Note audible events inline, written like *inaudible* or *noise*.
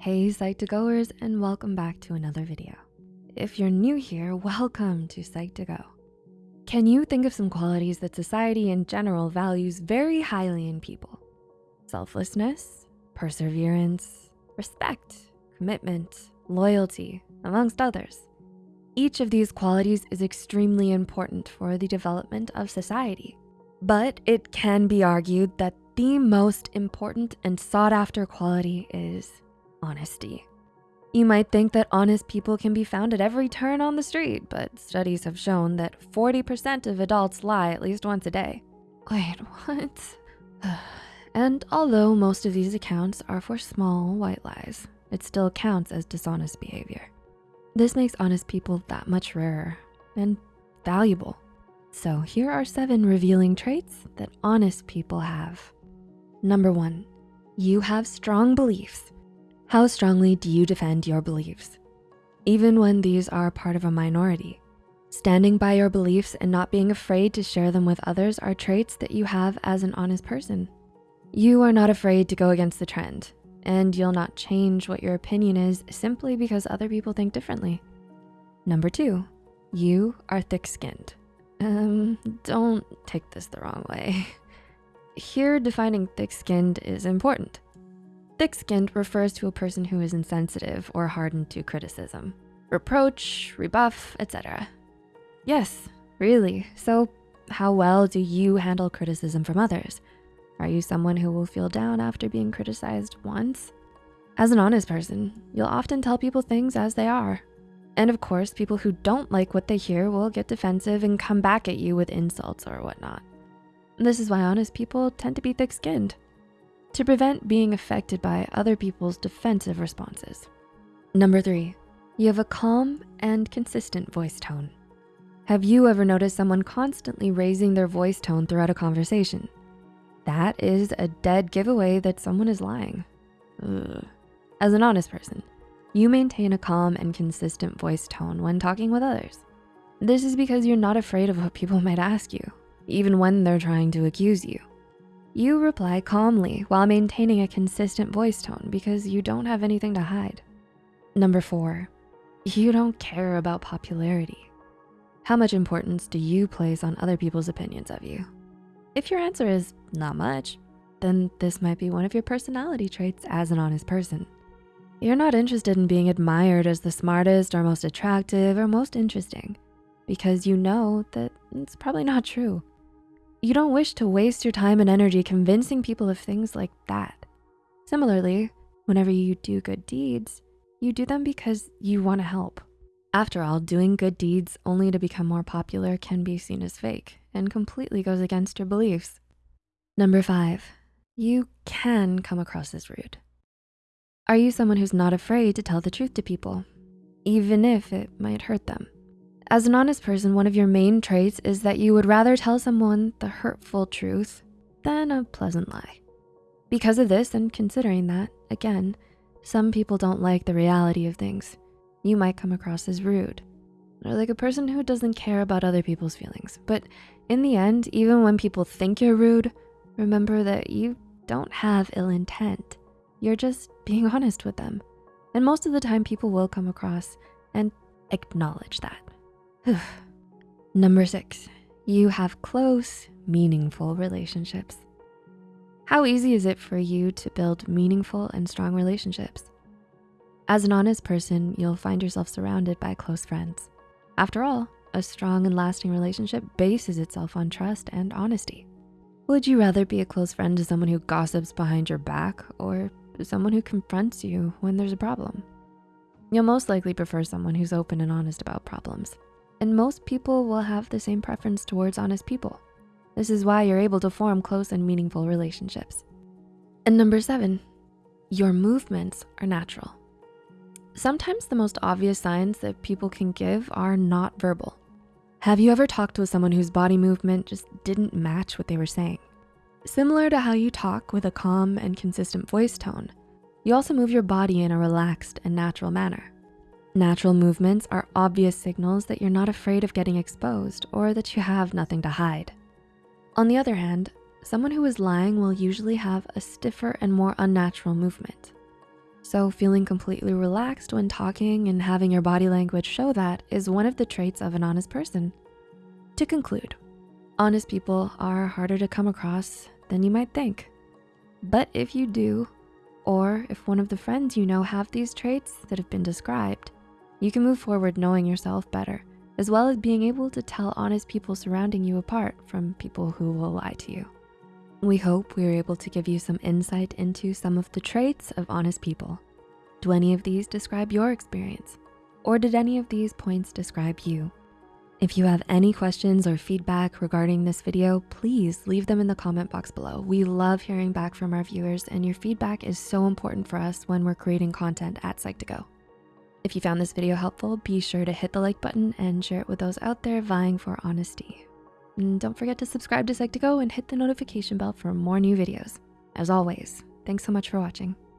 Hey Psych2Goers and welcome back to another video. If you're new here, welcome to Psych2Go. Can you think of some qualities that society in general values very highly in people? Selflessness, perseverance, respect, commitment, loyalty, amongst others. Each of these qualities is extremely important for the development of society. But it can be argued that the most important and sought after quality is honesty. You might think that honest people can be found at every turn on the street, but studies have shown that 40% of adults lie at least once a day. Wait, *laughs* what? *sighs* and although most of these accounts are for small white lies, it still counts as dishonest behavior. This makes honest people that much rarer and valuable. So here are seven revealing traits that honest people have. Number one, you have strong beliefs how strongly do you defend your beliefs? Even when these are part of a minority. Standing by your beliefs and not being afraid to share them with others are traits that you have as an honest person. You are not afraid to go against the trend and you'll not change what your opinion is simply because other people think differently. Number two, you are thick-skinned. Um, don't take this the wrong way. *laughs* Here, defining thick-skinned is important. Thick-skinned refers to a person who is insensitive or hardened to criticism, reproach, rebuff, etc. Yes, really. So how well do you handle criticism from others? Are you someone who will feel down after being criticized once? As an honest person, you'll often tell people things as they are. And of course, people who don't like what they hear will get defensive and come back at you with insults or whatnot. This is why honest people tend to be thick-skinned to prevent being affected by other people's defensive responses. Number three, you have a calm and consistent voice tone. Have you ever noticed someone constantly raising their voice tone throughout a conversation? That is a dead giveaway that someone is lying. Ugh. As an honest person, you maintain a calm and consistent voice tone when talking with others. This is because you're not afraid of what people *laughs* might ask you, even when they're trying to accuse you. You reply calmly while maintaining a consistent voice tone because you don't have anything to hide. Number four, you don't care about popularity. How much importance do you place on other people's opinions of you? If your answer is not much, then this might be one of your personality traits as an honest person. You're not interested in being admired as the smartest or most attractive or most interesting because you know that it's probably not true. You don't wish to waste your time and energy convincing people of things like that. Similarly, whenever you do good deeds, you do them because you wanna help. After all, doing good deeds only to become more popular can be seen as fake and completely goes against your beliefs. Number five, you can come across as rude. Are you someone who's not afraid to tell the truth to people, even if it might hurt them? As an honest person, one of your main traits is that you would rather tell someone the hurtful truth than a pleasant lie. Because of this and considering that, again, some people don't like the reality of things. You might come across as rude or like a person who doesn't care about other people's feelings. But in the end, even when people think you're rude, remember that you don't have ill intent. You're just being *laughs* honest with them. And most of the time people will come across and acknowledge that. *sighs* Number six, you have close, meaningful relationships. How easy is it for you to build meaningful and strong relationships? As an honest person, you'll find yourself surrounded by close friends. After all, a strong and lasting relationship bases itself on trust and honesty. Would you rather be a close friend to someone who gossips behind your back or someone who confronts you when there's a problem? You'll most likely prefer someone who's open and honest about problems and most people will have the same preference towards honest people. This is why you're able to form close and meaningful relationships. And number seven, your movements are natural. Sometimes the most obvious signs that people can give are not verbal. Have you ever talked with someone whose body movement just didn't match what they were saying? Similar to how you talk with a calm and consistent voice tone, you also move your body in a relaxed and natural manner. Natural movements are obvious signals that you're not afraid of getting exposed or that you have nothing to hide. On the other hand, someone who is lying will usually have a stiffer and more unnatural movement. So feeling completely relaxed when talking and having your body language show that is one of the traits of an honest person. To conclude, honest people are harder to come across than you might think. But if you do, or if one of the friends you know have these traits that have been described, you can move forward knowing yourself better, as well as being able to tell honest people surrounding you apart from people who will lie to you. We hope we were able to give you some insight into some of the traits of honest people. Do any of these describe your experience? Or did any of these points describe you? If you have any questions or feedback regarding this video, please leave them in the comment box below. We love hearing back from our viewers and your feedback is so important for us when we're creating content at Psych2Go. If you found this video helpful, be sure to hit the like button and share it with those out there vying for honesty. And don't forget to subscribe to Psych2Go and hit the notification bell for more new videos. As always, thanks so much for watching.